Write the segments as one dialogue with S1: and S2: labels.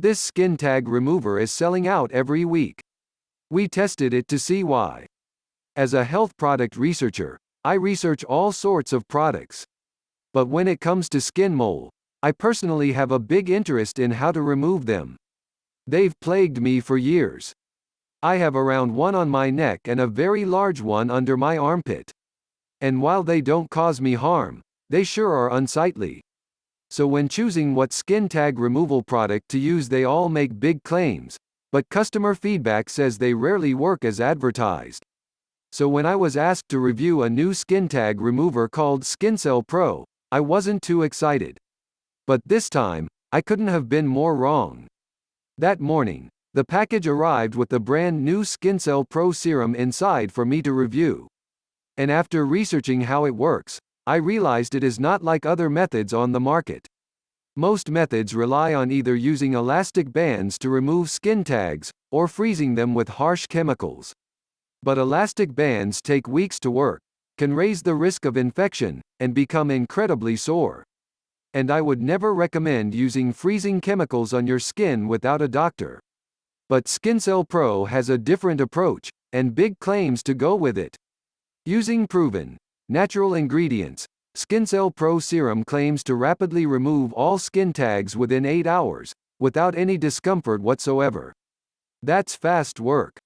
S1: This skin tag remover is selling out every week. We tested it to see why. As a health product researcher, I research all sorts of products. But when it comes to skin mole, I personally have a big interest in how to remove them. They've plagued me for years. I have around one on my neck and a very large one under my armpit. And while they don't cause me harm, they sure are unsightly. So when choosing what skin tag removal product to use they all make big claims, but customer feedback says they rarely work as advertised. So when I was asked to review a new skin tag remover called SkinCell Pro, I wasn't too excited. But this time, I couldn't have been more wrong. That morning, the package arrived with the brand new SkinCell Pro serum inside for me to review. And after researching how it works, I realized it is not like other methods on the market. Most methods rely on either using elastic bands to remove skin tags, or freezing them with harsh chemicals. But elastic bands take weeks to work, can raise the risk of infection, and become incredibly sore. And I would never recommend using freezing chemicals on your skin without a doctor. But SkinCell Pro has a different approach, and big claims to go with it. Using proven, Natural ingredients. SkinCell Pro Serum claims to rapidly remove all skin tags within 8 hours, without any discomfort whatsoever. That's fast work.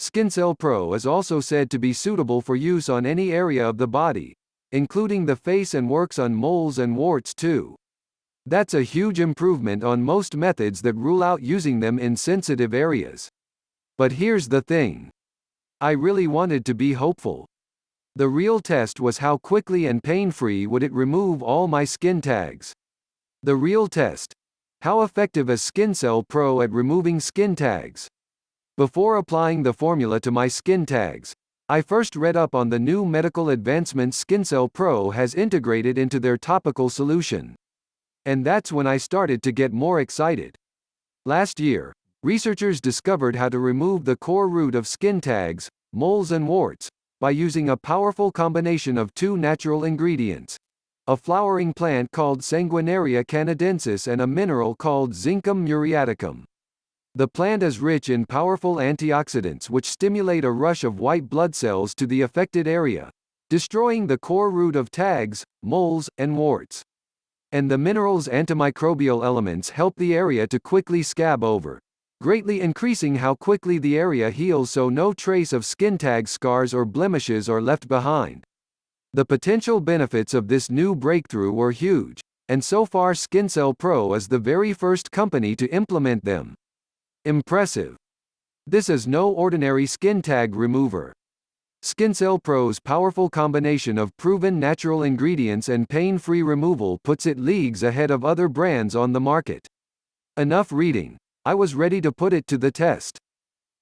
S1: SkinCell Pro is also said to be suitable for use on any area of the body, including the face and works on moles and warts too. That's a huge improvement on most methods that rule out using them in sensitive areas. But here's the thing. I really wanted to be hopeful. The real test was how quickly and pain-free would it remove all my skin tags. The real test. How effective is SkinCell Pro at removing skin tags? Before applying the formula to my skin tags, I first read up on the new medical advancements SkinCell Pro has integrated into their topical solution. And that's when I started to get more excited. Last year, researchers discovered how to remove the core root of skin tags, moles and warts, by using a powerful combination of two natural ingredients a flowering plant called Sanguinaria canadensis and a mineral called Zincum muriaticum. The plant is rich in powerful antioxidants which stimulate a rush of white blood cells to the affected area, destroying the core root of tags, moles, and warts. And the mineral's antimicrobial elements help the area to quickly scab over, greatly increasing how quickly the area heals so no trace of skin tag scars or blemishes are left behind. The potential benefits of this new breakthrough were huge, and so far SkinCell Pro is the very first company to implement them. Impressive. This is no ordinary skin tag remover. SkinCell Pro's powerful combination of proven natural ingredients and pain-free removal puts it leagues ahead of other brands on the market. Enough reading. I was ready to put it to the test.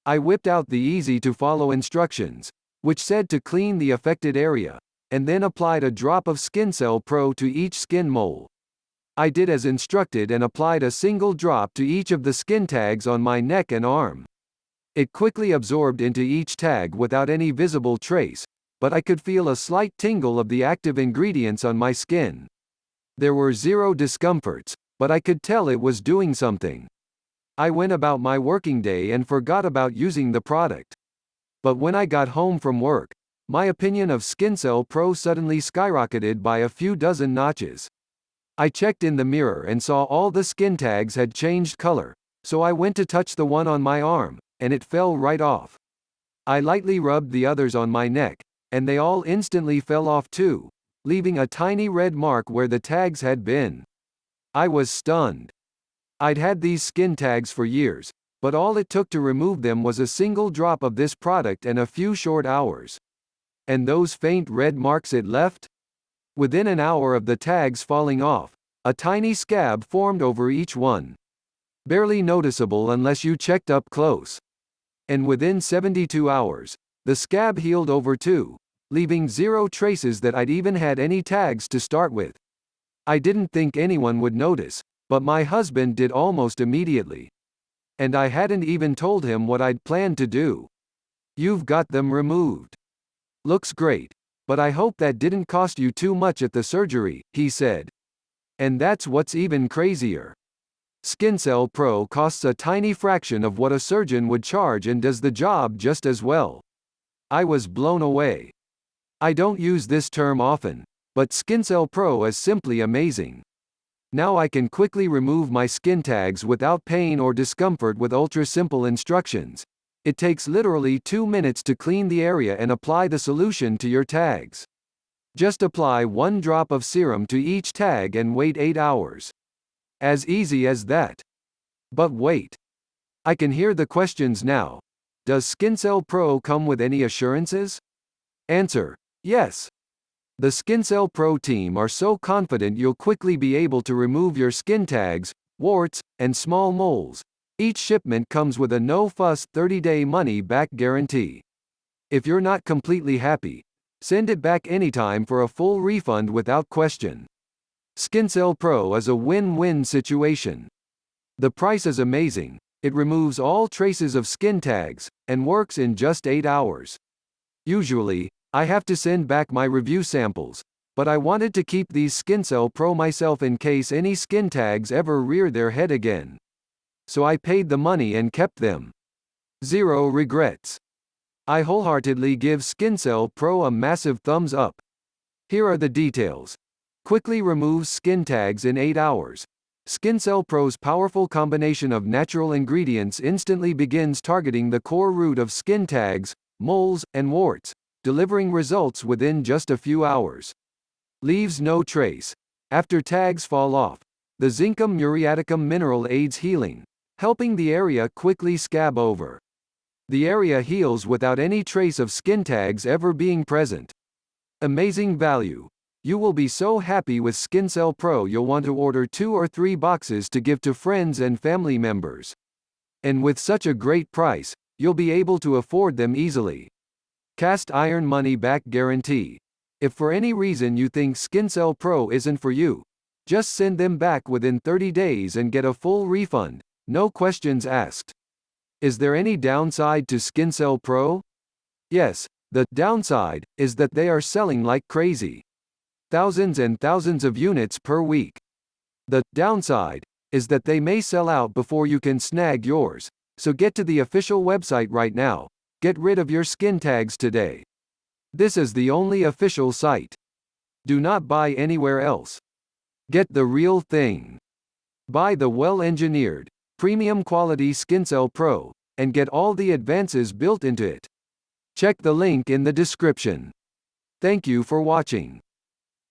S1: I whipped out the easy-to-follow instructions, which said to clean the affected area, and then applied a drop of SkinCell Pro to each skin mole. I did as instructed and applied a single drop to each of the skin tags on my neck and arm. It quickly absorbed into each tag without any visible trace, but I could feel a slight tingle of the active ingredients on my skin. There were zero discomforts, but I could tell it was doing something. I went about my working day and forgot about using the product. But when I got home from work, my opinion of SkinCell Pro suddenly skyrocketed by a few dozen notches. I checked in the mirror and saw all the skin tags had changed color, so I went to touch the one on my arm, and it fell right off. I lightly rubbed the others on my neck, and they all instantly fell off too, leaving a tiny red mark where the tags had been. I was stunned. I'd had these skin tags for years, but all it took to remove them was a single drop of this product and a few short hours. And those faint red marks it left? Within an hour of the tags falling off, a tiny scab formed over each one. Barely noticeable unless you checked up close. And within 72 hours, the scab healed over too, leaving zero traces that I'd even had any tags to start with. I didn't think anyone would notice, but my husband did almost immediately. And I hadn't even told him what I'd planned to do. You've got them removed. Looks great, but I hope that didn't cost you too much at the surgery, he said. And that's what's even crazier. SkinCell Pro costs a tiny fraction of what a surgeon would charge and does the job just as well. I was blown away. I don't use this term often, but SkinCell Pro is simply amazing. Now I can quickly remove my skin tags without pain or discomfort with ultra-simple instructions. It takes literally two minutes to clean the area and apply the solution to your tags. Just apply one drop of serum to each tag and wait 8 hours. As easy as that. But wait. I can hear the questions now. Does SkinCell Pro come with any assurances? Answer. Yes. The SkinCell Pro team are so confident you'll quickly be able to remove your skin tags, warts, and small moles. Each shipment comes with a no-fuss 30-day money-back guarantee. If you're not completely happy, send it back anytime for a full refund without question. SkinCell Pro is a win-win situation. The price is amazing, it removes all traces of skin tags, and works in just 8 hours. Usually, I have to send back my review samples, but I wanted to keep these SkinCell Pro myself in case any skin tags ever rear their head again. So I paid the money and kept them. Zero regrets. I wholeheartedly give SkinCell Pro a massive thumbs up. Here are the details. Quickly removes skin tags in 8 hours. SkinCell Pro's powerful combination of natural ingredients instantly begins targeting the core root of skin tags, moles, and warts, delivering results within just a few hours. Leaves no trace. After tags fall off, the zincum muriaticum mineral aids healing, helping the area quickly scab over. The area heals without any trace of skin tags ever being present. Amazing value. You will be so happy with SkinCell Pro you'll want to order two or three boxes to give to friends and family members. And with such a great price, you'll be able to afford them easily. Cast iron money back guarantee. If for any reason you think SkinCell Pro isn't for you, just send them back within 30 days and get a full refund, no questions asked. Is there any downside to SkinCell Pro? Yes, the downside is that they are selling like crazy. Thousands and thousands of units per week. The downside is that they may sell out before you can snag yours, so get to the official website right now, Get rid of your skin tags today. This is the only official site. Do not buy anywhere else. Get the real thing. Buy the well-engineered, premium quality SkinCell Pro, and get all the advances built into it. Check the link in the description. Thank you for watching.